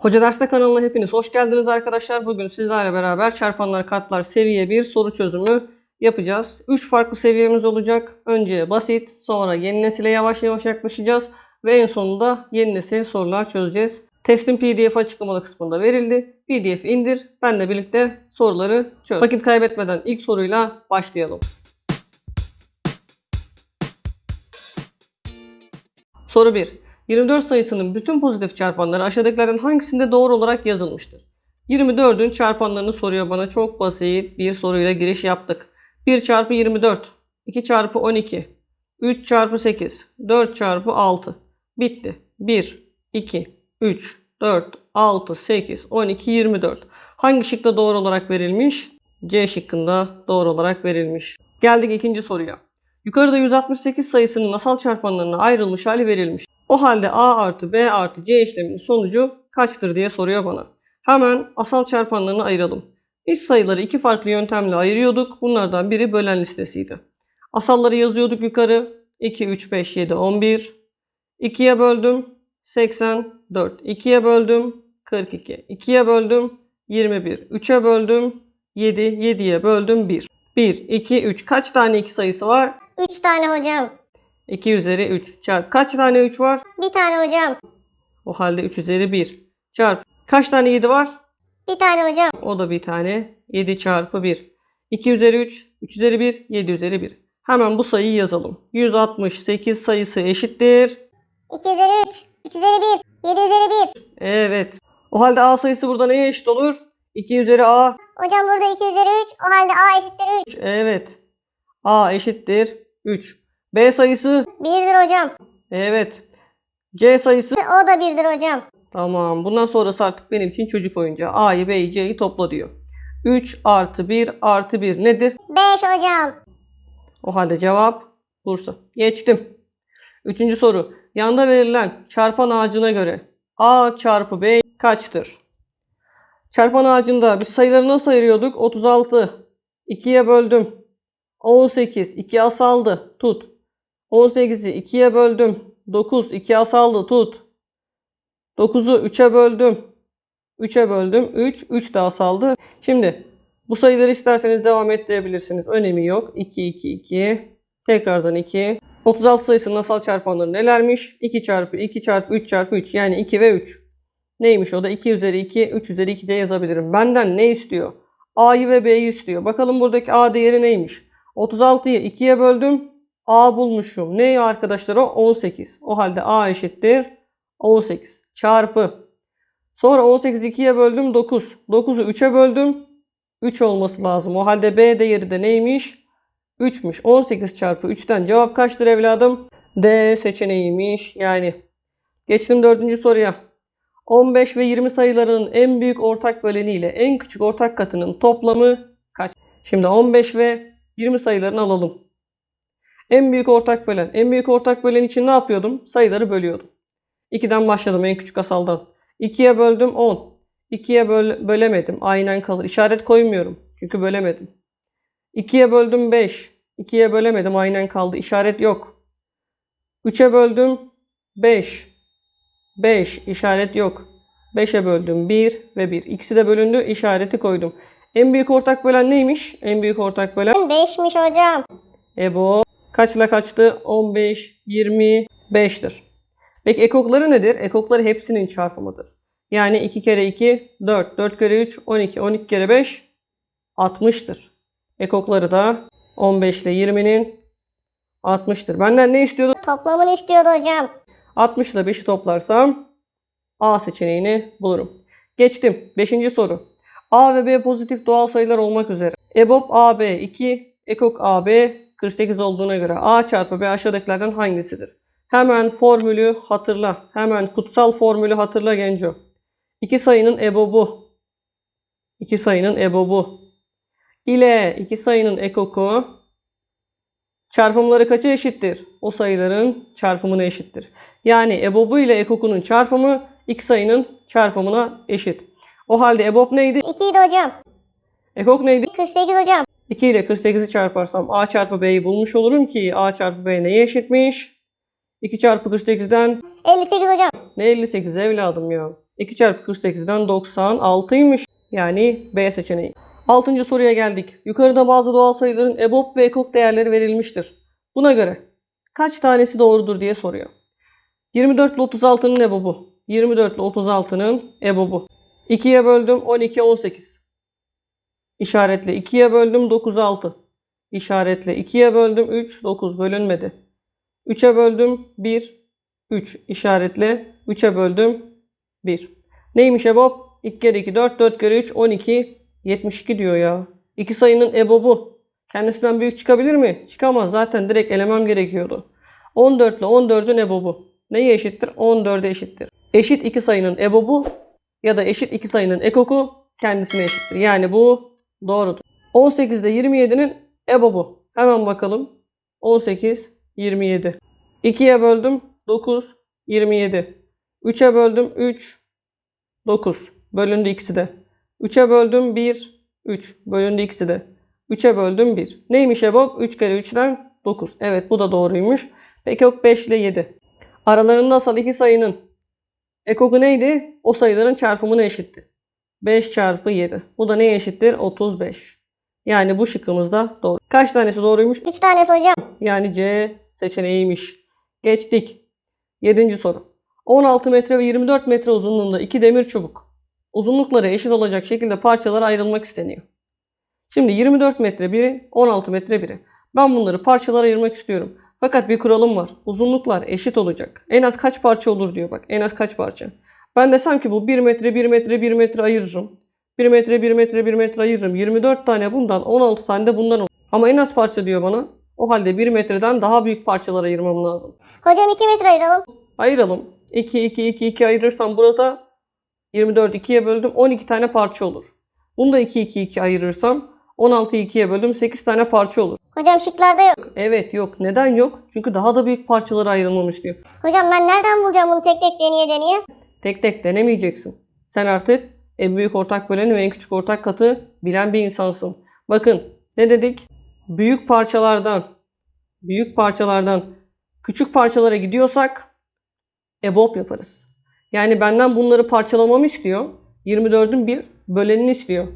Hoca Derste kanalına hepiniz hoş geldiniz arkadaşlar. Bugün sizlerle beraber çarpanlar katlar seviye 1 soru çözümü yapacağız. 3 farklı seviyemiz olacak. Önce basit, sonra yeni nesile yavaş yavaş yaklaşacağız ve en sonunda yeni nesil sorular çözeceğiz. Testin PDF açıklamalı kısmında verildi. PDF indir, benle birlikte soruları çöz. Vakit kaybetmeden ilk soruyla başlayalım. Soru 1. 24 sayısının bütün pozitif çarpanları aşağıdakilerden hangisinde doğru olarak yazılmıştır? 24'ün çarpanlarını soruyor bana. Çok basit bir soruyla giriş yaptık. 1 çarpı 24, 2 çarpı 12, 3 çarpı 8, 4 çarpı 6. Bitti. 1, 2, 3, 4, 6, 8, 12, 24. Hangi şıkta doğru olarak verilmiş? C şıkkında doğru olarak verilmiş. Geldik ikinci soruya. Yukarıda 168 sayısının asal çarpanlarına ayrılmış hali verilmiş. O halde A artı B artı C işleminin sonucu kaçtır diye soruyor bana. Hemen asal çarpanlarını ayıralım. Biz sayıları iki farklı yöntemle ayırıyorduk. Bunlardan biri bölen listesiydi. Asalları yazıyorduk yukarı. 2, 3, 5, 7, 11. 2'ye böldüm. 84. 2'ye böldüm. 42. 2'ye böldüm. 21. 3'e böldüm. 7. 7'ye böldüm 1. 1, 2, 3. Kaç tane 2 sayısı var? 3 tane hocam. 2 üzeri 3 çarp. Kaç tane 3 var? Bir tane hocam. O halde 3 üzeri 1 çarp. Kaç tane 7 var? Bir tane hocam. O da bir tane. 7 çarpı 1. 2 üzeri 3, 3 üzeri 1, 7 üzeri 1. Hemen bu sayıyı yazalım. 168 sayısı eşittir. 2 üzeri 3. 3 üzeri 1. 7 üzeri 1. Evet. O halde A sayısı burada neye eşit olur? 2 üzeri A. Hocam burada 2 üzeri 3. O halde A eşittir 3. 3. Evet. A eşittir 3. B sayısı. 1'dir hocam. Evet. C sayısı. O da 1'dir hocam. Tamam. Bundan sonrası artık benim için çocuk oyuncağı. A'yı B'yi C'yi topla diyor. 3 artı 1 artı 1 nedir? 5 hocam. O halde cevap Bursa. Geçtim. Üçüncü soru. Yanda verilen çarpan ağacına göre A çarpı B kaçtır? Çarpan ağacında biz sayıları nasıl ayırıyorduk? 36. 2'ye böldüm. 18. 2 asaldı. Tut. 18'i 2'ye böldüm. 9. 2 asaldı. Tut. 9'u 3'e böldüm. 3'e böldüm. 3. 3 de asaldı. Şimdi bu sayıları isterseniz devam ettirebilirsiniz. Önemi yok. 2, 2, 2. Tekrardan 2. 36 sayısının asal çarpanları nelermiş? 2 çarpı 2 çarpı 3 çarpı 3 yani 2 ve 3. Neymiş o da? 2 üzeri 2, 3 üzeri 2 de yazabilirim. Benden ne istiyor? A'yı ve B'yi istiyor. Bakalım buradaki A değeri neymiş? 36'yı 2'ye böldüm. A bulmuşum. Ne arkadaşlar o? 18. O halde A eşittir 18. Çarpı. Sonra 18'i 2'ye böldüm 9. 9'u 3'e böldüm. 3 olması lazım. O halde B değeri de neymiş? 3'müş. 18 çarpı 3'ten cevap kaçtır evladım? D seçeneğiymiş. Yani geçtim dördüncü soruya. 15 ve 20 sayılarının en büyük ortak böleni ile en küçük ortak katının toplamı kaç? Şimdi 15 ve 20 sayılarını alalım. En büyük ortak bölen. En büyük ortak bölen için ne yapıyordum? Sayıları bölüyordum. 2'den başladım en küçük asaldan. 2'ye böldüm 10. 2'ye böl bölemedim. Aynen kalır. İşaret koymuyorum. Çünkü bölemedim. 2'ye böldüm 5. 2'ye bölemedim. Aynen kaldı. İşaret yok. 3'e böldüm 5. 5. işaret yok. 5'e böldüm 1 ve 1. İkisi de bölündü. İşareti koydum. En büyük ortak bölen neymiş? En büyük ortak bölen 5'miş hocam. Ebo kaçla kaçtı? 15, 25'tir. Peki ekokları nedir? Ekokları hepsinin çarpımıdır. Yani 2 kere 2 4, 4 kere 3 12, 12 kere 5 60'tır. Ekokları da 15 ile 20'nin 60'tır. Benden ne istiyordu? Toplamını istiyordu hocam. 60 ile 5'i toplarsam A seçeneğini bulurum. Geçtim. 5. soru. A ve B pozitif doğal sayılar olmak üzere. EBOB AB 2, EKOK AB 48 olduğuna göre A çarpı B aşağıdakilerden hangisidir? Hemen formülü hatırla. Hemen kutsal formülü hatırla Genco. İki sayının EBOB'u. iki sayının EBOB'u. ile iki sayının ekoku çarpımları kaça eşittir? O sayıların çarpımına eşittir. Yani EBOB'u ile ekokunun çarpımı iki sayının çarpımına eşit. O halde EBOB neydi? 2 idi hocam. Ekok neydi? 48 hocam. 2 ile 48'i çarparsam A çarpı B'yi bulmuş olurum ki A çarpı B neye eşitmiş? 2 çarpı 48'den 58 hocam. ne 58 evladım ya? 2 çarpı 48'den 96'ymış. Yani B seçeneği. Altıncı soruya geldik. Yukarıda bazı doğal sayıların EBOB ve EKOK değerleri verilmiştir. Buna göre kaç tanesi doğrudur diye soruyor. 24 ile 36'nın EBOB'u. 24 ile 36'nın EBOB'u. 2'ye böldüm 12, 18. İşaretle 2'ye böldüm 9, 6. İşaretle 2'ye böldüm 3, 9 bölünmedi. 3'e böldüm 1, 3. İşaretle 3'e böldüm 1. Neymiş EBOB? 2 kere 2, 4, 4 kere 3, 12, 72 diyor ya. İki sayının EBOB'u. Kendisinden büyük çıkabilir mi? Çıkamaz. Zaten direkt elemem gerekiyordu. 14 ile 14'ün EBOB'u. Neye eşittir? 14'e eşittir. Eşit iki sayının EBOB'u ya da eşit iki sayının ekoku kendisine eşittir. Yani bu doğrudur. 18 ile 27'nin EBOB'u. Hemen bakalım. 18, 27. 2'ye böldüm 9, 27. 3'e böldüm 3, 9. Bölündü ikisi de. 3'e böldüm 1, 3. Bölündü ikisi de. 3'e böldüm 1. Neymiş EBOB? 3 kere 3'ten 9. Evet bu da doğruymuş. Peki yok 5 ile 7. Aralarında asal iki sayının ekoku neydi? O sayıların çarpımına eşitti. 5 çarpı 7. Bu da neye eşittir? 35. Yani bu şıkkımız da doğru. Kaç tanesi doğruymuş? 3 tanesi hocam. Yani C seçeneğiymiş. Geçtik. 7. soru. 16 metre ve 24 metre uzunluğunda iki demir çubuk. Uzunlukları eşit olacak şekilde parçalara ayrılmak isteniyor. Şimdi 24 metre biri, 16 metre biri. Ben bunları parçalara ayırmak istiyorum. Fakat bir kuralım var. Uzunluklar eşit olacak. En az kaç parça olur diyor bak. En az kaç parça. Ben desem ki bu 1 metre 1 metre 1 metre ayırırım. 1 metre 1 metre 1 metre ayırırım. 24 tane bundan 16 tane de bundan olur. Ama en az parça diyor bana. O halde 1 metreden daha büyük parçalara ayırmam lazım. Hocam 2 metre ayıralım. Ayıralım. 2 2 2 2 ayırırsam burada 24 2'ye böldüm 12 tane parça olur. Bunu da 2 2 2 ayırırsam 16'yı 2'ye böldüm 8 tane parça olur. Hocam şıklarda yok. Evet yok. Neden yok? Çünkü daha da büyük parçalara ayrılmamı istiyor. Hocam ben nereden bulacağım bunu tek tek deneye deneye? Tek tek denemeyeceksin. Sen artık en büyük ortak böleni ve en küçük ortak katı bilen bir insansın. Bakın ne dedik? Büyük parçalardan büyük parçalardan küçük parçalara gidiyorsak EBOB yaparız. Yani benden bunları parçalamamı istiyor. 24'ün bir bölenini istiyor.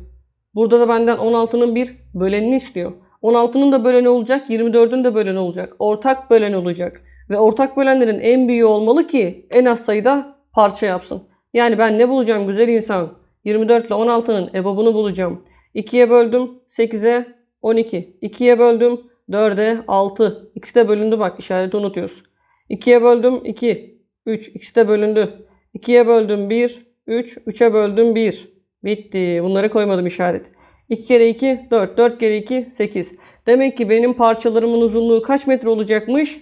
Burada da benden 16'nın bir bölenini istiyor. 16'nın da böleni olacak, 24'ün de böleni olacak. Ortak bölen olacak. Ve ortak bölenlerin en büyüğü olmalı ki en az sayıda parça yapsın. Yani ben ne bulacağım güzel insan? 24 ile 16'nın EBOB'unu bulacağım. 2'ye böldüm 8'e 12. 2'ye böldüm 4'e 6. İkisi de bölündü bak işareti unutuyoruz. 2'ye böldüm 2. 3. İkisi de bölündü. 2'ye böldüm 1. 3. 3'e böldüm 1. Bitti. Bunları koymadım işaret. 2 kere 2 4. 4 kere 2 8. Demek ki benim parçalarımın uzunluğu kaç metre olacakmış?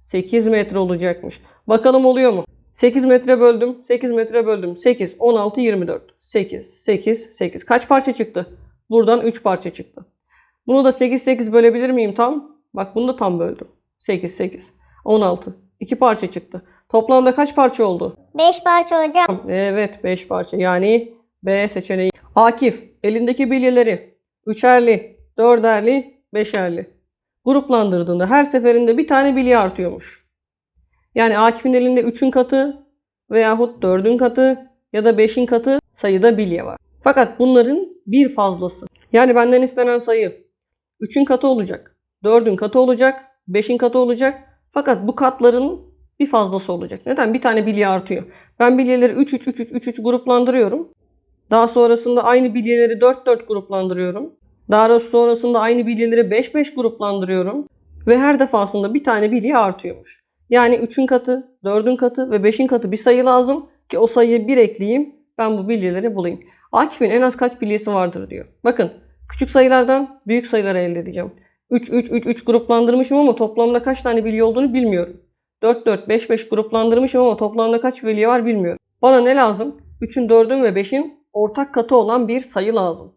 8 metre olacakmış. Bakalım oluyor mu? 8 metre böldüm. 8 metre böldüm. 8, 16, 24. 8, 8, 8. Kaç parça çıktı? Buradan 3 parça çıktı. Bunu da 8, 8 bölebilir miyim tam? Bak bunu da tam böldüm. 8, 8. 16. 2 parça çıktı. Toplamda kaç parça oldu? 5 parça hocam. Evet 5 parça. Yani B seçeneği. Akif elindeki bilyeleri üçerli, dörderli, beşerli gruplandırdığında her seferinde bir tane bilye artıyormuş. Yani Akif'in elinde 3'ün katı veyahut 4'ün katı ya da 5'in katı sayıda bilye var. Fakat bunların bir fazlası. Yani benden istenen sayı 3'ün katı olacak, 4'ün katı olacak, 5'in katı olacak. Fakat bu katların bir fazlası olacak. Neden? Bir tane bilye artıyor. Ben bilyeleri 3 3 3 3 3 3 gruplandırıyorum. Daha sonrasında aynı bilyeleri 4 4 gruplandırıyorum. Daha sonrasında aynı bilyeleri 5 5 gruplandırıyorum. Ve her defasında bir tane bilye artıyormuş. Yani 3'ün katı, 4'ün katı ve 5'in katı bir sayı lazım ki o sayıyı bir ekleyeyim. Ben bu bilyeleri bulayım. Akif'in en az kaç bilyesi vardır diyor. Bakın küçük sayılardan büyük sayıları elde edeceğim. 3 3 3 3 gruplandırmışım ama toplamda kaç tane bilye olduğunu bilmiyorum. 4 4 5 5 gruplandırmışım ama toplamda kaç bilye var bilmiyorum. Bana ne lazım? 3'ün 4'ün ve 5'in ortak katı olan bir sayı lazım.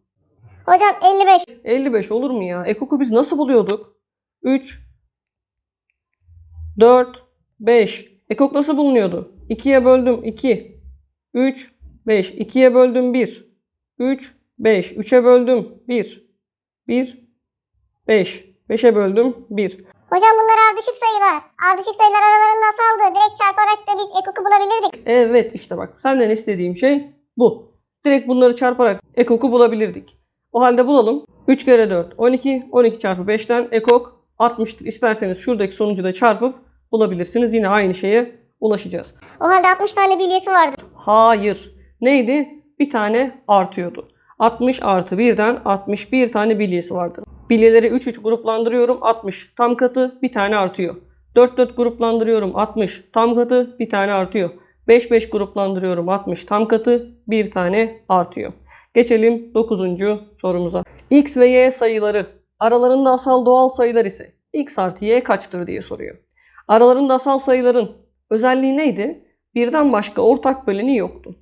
Hocam 55. 55 olur mu ya? Ekoku biz nasıl buluyorduk? 3 4 5 Ekok nasıl bulunuyordu? 2'ye böldüm 2 3 5 2'ye böldüm 1 3 5 3'e böldüm 1 1 5 5'e böldüm 1 Hocam bunlar ardışık sayılar. Ardışık sayılar aralarında asaldı. Direkt çarparak da biz ekoku bulabilirdik. Evet işte bak senden istediğim şey bu. Direkt bunları çarparak ekoku bulabilirdik. O halde bulalım. 3 kere 4 12. 12 çarpı 5'ten ekok 60'tır. İsterseniz şuradaki sonucu da çarpıp bulabilirsiniz. Yine aynı şeye ulaşacağız. O halde 60 tane bilyesi vardır. Hayır. Neydi? Bir tane artıyordu. 60 artı 1'den 61 tane bilyesi vardır. Bilyeleri 3 3 gruplandırıyorum. 60 tam katı bir tane artıyor. 4 4 gruplandırıyorum. 60 tam katı bir tane artıyor. 5 5 gruplandırıyorum. 60 tam katı bir tane artıyor. Geçelim 9. sorumuza. X ve Y sayıları aralarında asal doğal sayılar ise X artı Y kaçtır diye soruyor. Aralarında asal sayıların özelliği neydi? Birden başka ortak böleni yoktu.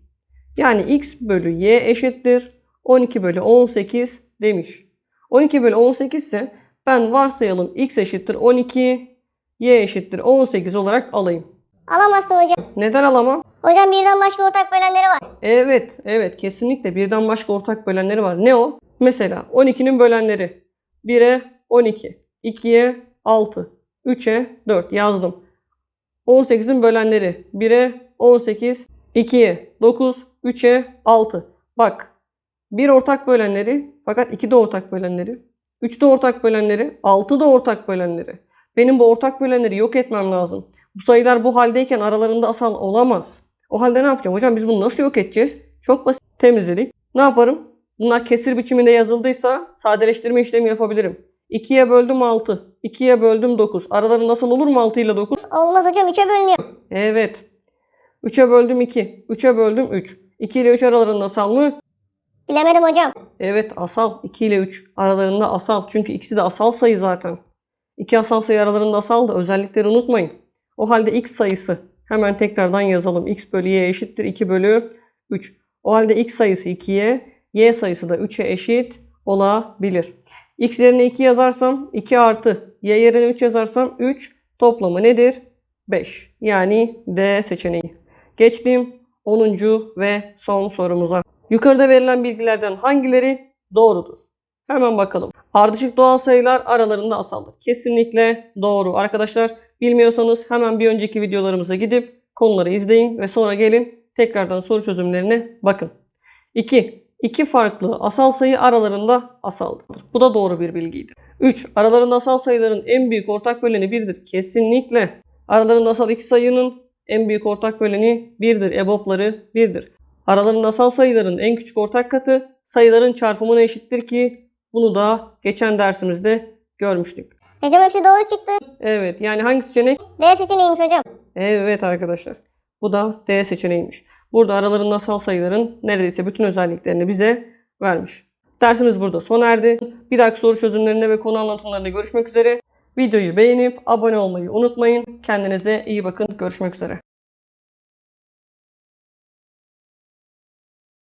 Yani x bölü y eşittir 12 bölü 18 demiş. 12 bölü 18 ise ben varsayalım x eşittir 12, y eşittir 18 olarak alayım. Alamazsın hocam. Neden alamam? Hocam birden başka ortak bölenleri var. Evet, evet kesinlikle birden başka ortak bölenleri var. Ne o? Mesela 12'nin bölenleri 1'e 12, 2'ye 6, 3'e 4 yazdım. 18'in bölenleri 1'e 18, 2'ye 9, 3'e 6. Bak bir ortak bölenleri fakat 2 de ortak bölenleri, 3 de ortak bölenleri, 6 da ortak bölenleri. Benim bu ortak bölenleri yok etmem lazım. Bu sayılar bu haldeyken aralarında asal olamaz. O halde ne yapacağım? Hocam biz bunu nasıl yok edeceğiz? Çok basit temizledik. Ne yaparım? Bunlar kesir biçiminde yazıldıysa sadeleştirme işlemi yapabilirim. 2'ye böldüm 6. 2'ye böldüm 9. Araları nasıl olur mu 6 ile 9? Olmaz hocam 3'e bölünüyor. Evet. 3'e böldüm 2. 3'e böldüm 3. 2 ile 3 aralarında asal mı? Bilemedim hocam. Evet asal. 2 ile 3 aralarında asal. Çünkü ikisi de asal sayı zaten. İki asal sayı aralarında asal da özellikleri unutmayın. O halde x sayısı hemen tekrardan yazalım. x bölü y eşittir 2 bölü 3. O halde x sayısı 2'ye, y sayısı da 3'e eşit olabilir. X yerine 2 yazarsam 2 artı y yerine 3 yazarsam 3 toplamı nedir? 5. Yani D seçeneği. Geçtim 10. ve son sorumuza. Yukarıda verilen bilgilerden hangileri doğrudur? Hemen bakalım. Ardışık doğal sayılar aralarında asaldır. Kesinlikle doğru. Arkadaşlar bilmiyorsanız hemen bir önceki videolarımıza gidip konuları izleyin ve sonra gelin tekrardan soru çözümlerine bakın. 2. İki farklı asal sayı aralarında asaldır. Bu da doğru bir bilgiydi. 3. Aralarında asal sayıların en büyük ortak böleni 1'dir. Kesinlikle. Aralarında asal iki sayının en büyük ortak böleni 1'dir. EBOB'ları 1'dir. Aralarında asal sayıların en küçük ortak katı sayıların çarpımına eşittir ki bunu da geçen dersimizde görmüştük. Hocam hepsi doğru çıktı. Evet yani hangi seçenek? D seçeneğiymiş hocam. Evet arkadaşlar. Bu da D seçeneğiymiş. Burada aralarında asal sayıların neredeyse bütün özelliklerini bize vermiş. Dersimiz burada sona erdi. Bir dahaki soru çözümlerinde ve konu anlatımlarında görüşmek üzere. Videoyu beğenip abone olmayı unutmayın. Kendinize iyi bakın. Görüşmek üzere.